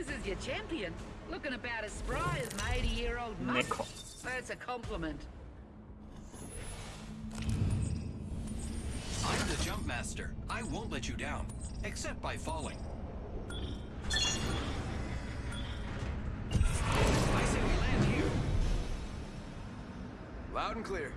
This is your champion. Looking about as spry as my 80-year-old mother. That's a compliment. I'm the jump master. I won't let you down, except by falling. I say we land here. Loud and clear.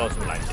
道什么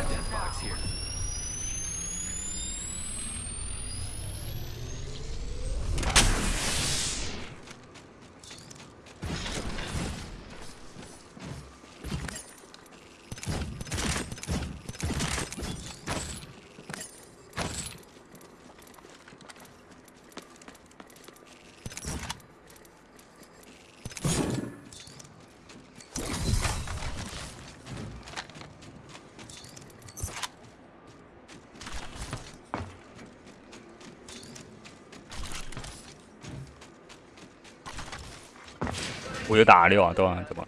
我就打六啊，对吧，怎么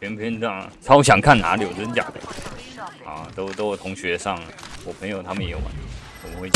偏偏这样，超想看哪里有真假的啊！都都我同学上，我朋友他们也玩，我们会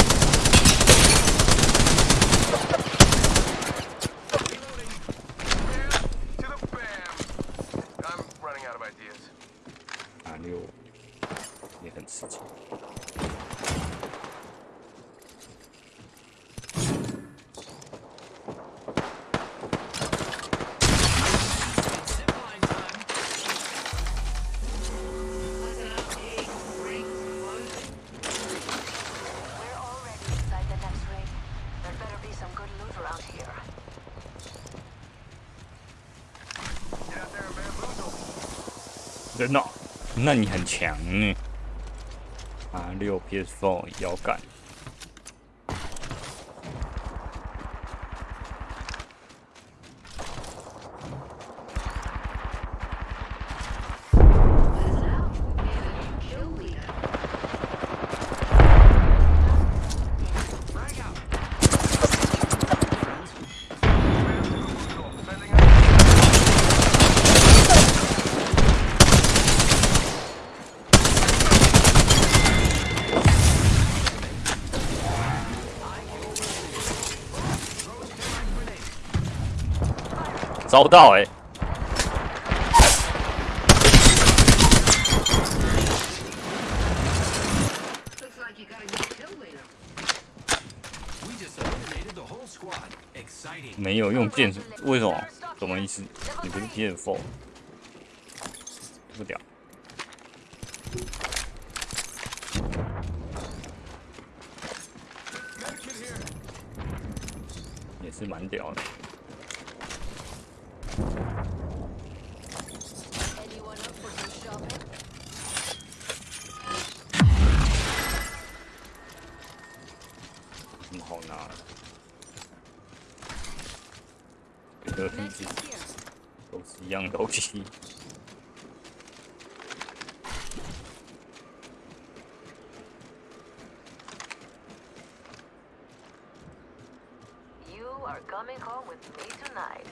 那你很强呢。啊，六 PS4 摇杆，捞到欸，没有用剑。为什么？什么意思？你不是剑否？不屌，也是蛮屌的。什么好拿的？这个 Next 是 is here. 都是一样的东西。 You are coming home with me tonight.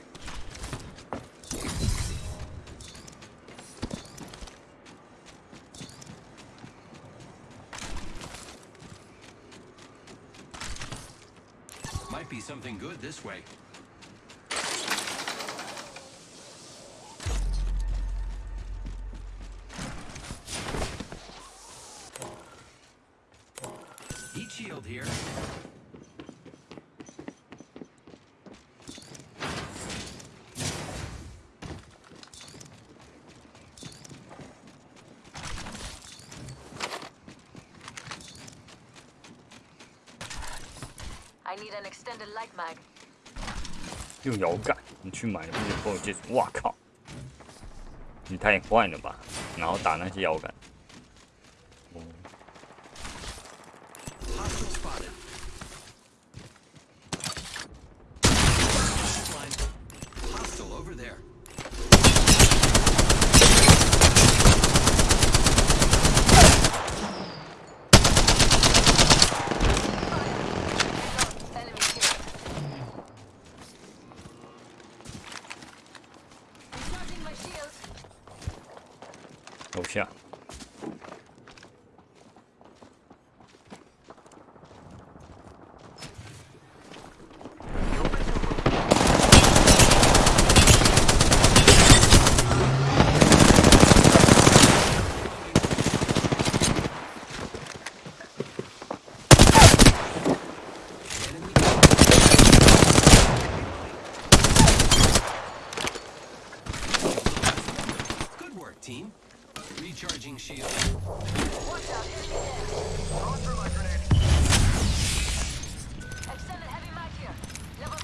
Might be something good this way. I need an extended light mag. 用摇杆，你去买那些朋友介绍，哇靠！你太坏了吧！然后打那些摇杆，ja. Recharging shield. Watch out, enemy is. Going for my grenade. Extended heavy mag here. Level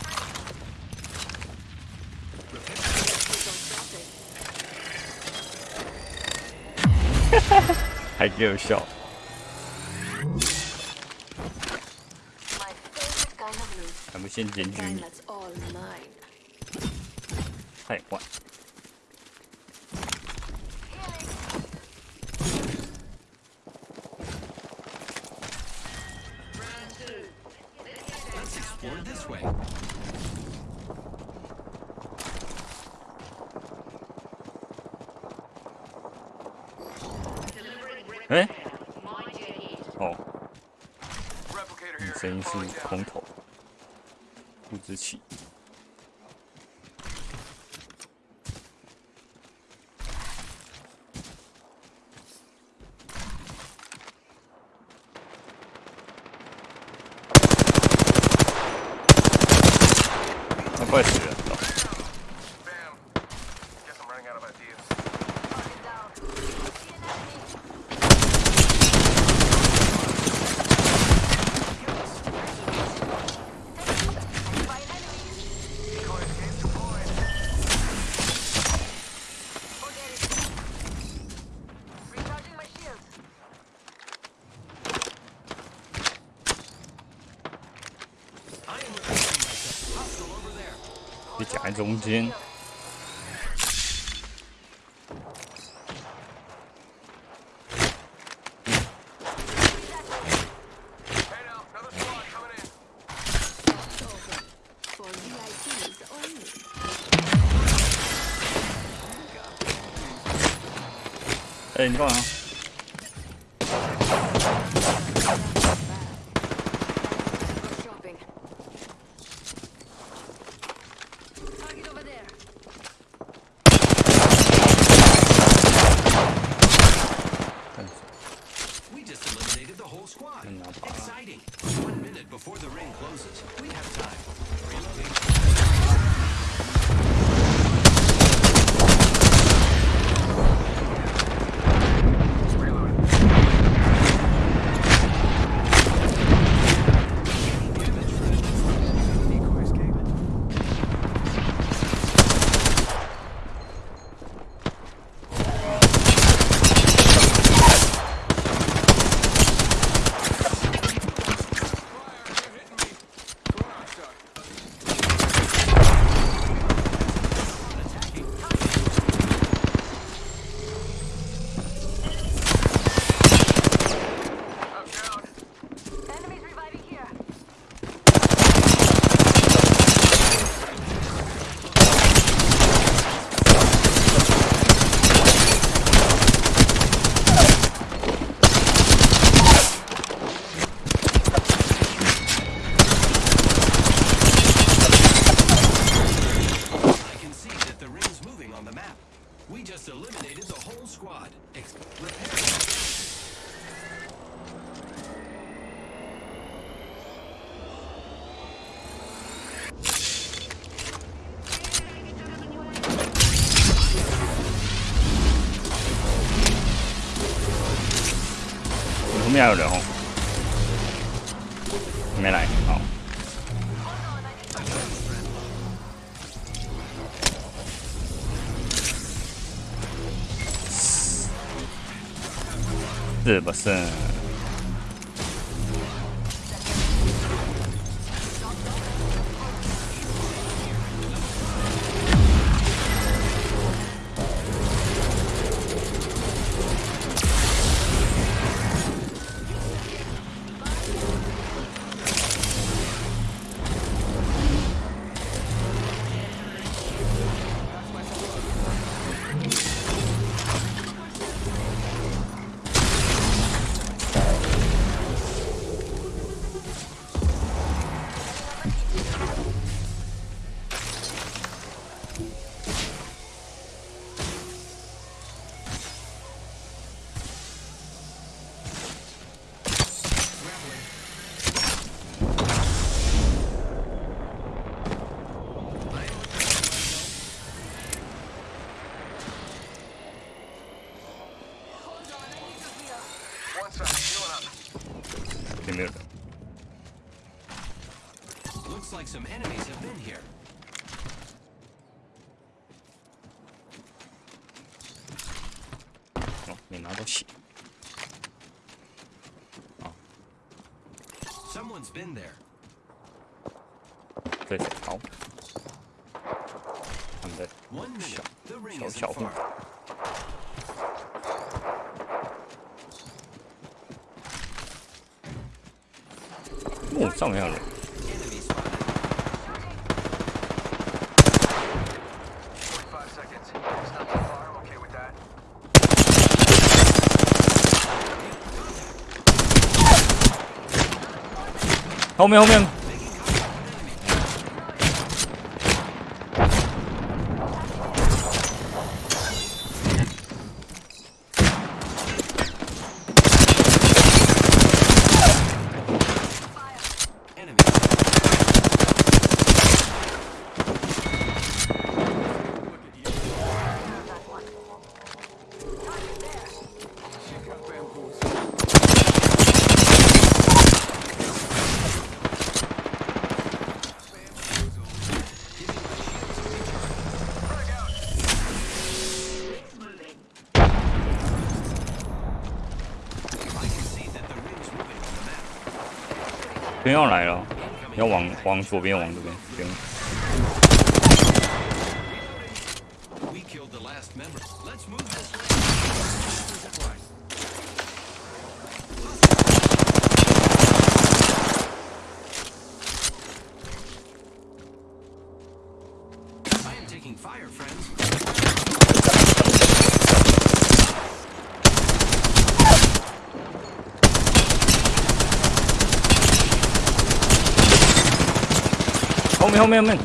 3. I give a shot. My favorite kind of loot. I'm wishing Let's all mine. Hey, what? 哎？哦。你声音是空投。不知气 Спасибо. 夹中间哎你干嘛？面还有人？哦，没来，好。是不是？some enemies have been here. 哦，没拿到血。 Someone's been there. 这是好。他们的 One minute. 小 The ring 小 isn't 小户 far.。哦，上面还有人。 后面后面， 不要来了，要往往左边，往这边，行。Fire, friends. 面后面后面，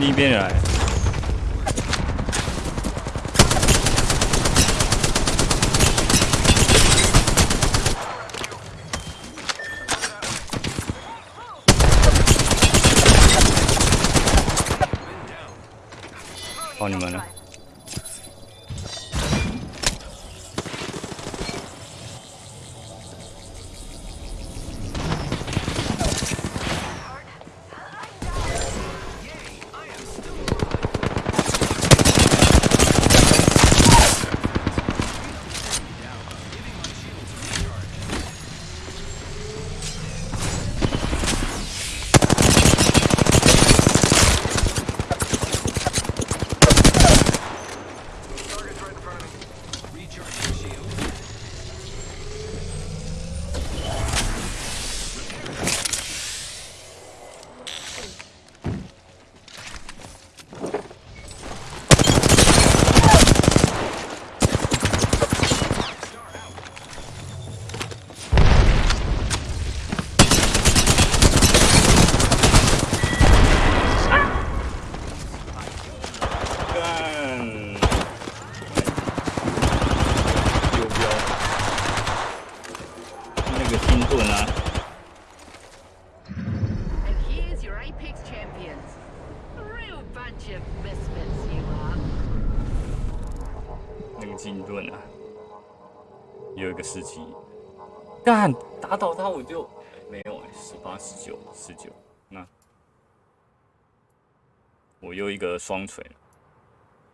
另一边来。哦，你们了？他倒他我就没有哎，十八、十九、十九，那我又一个双锤了。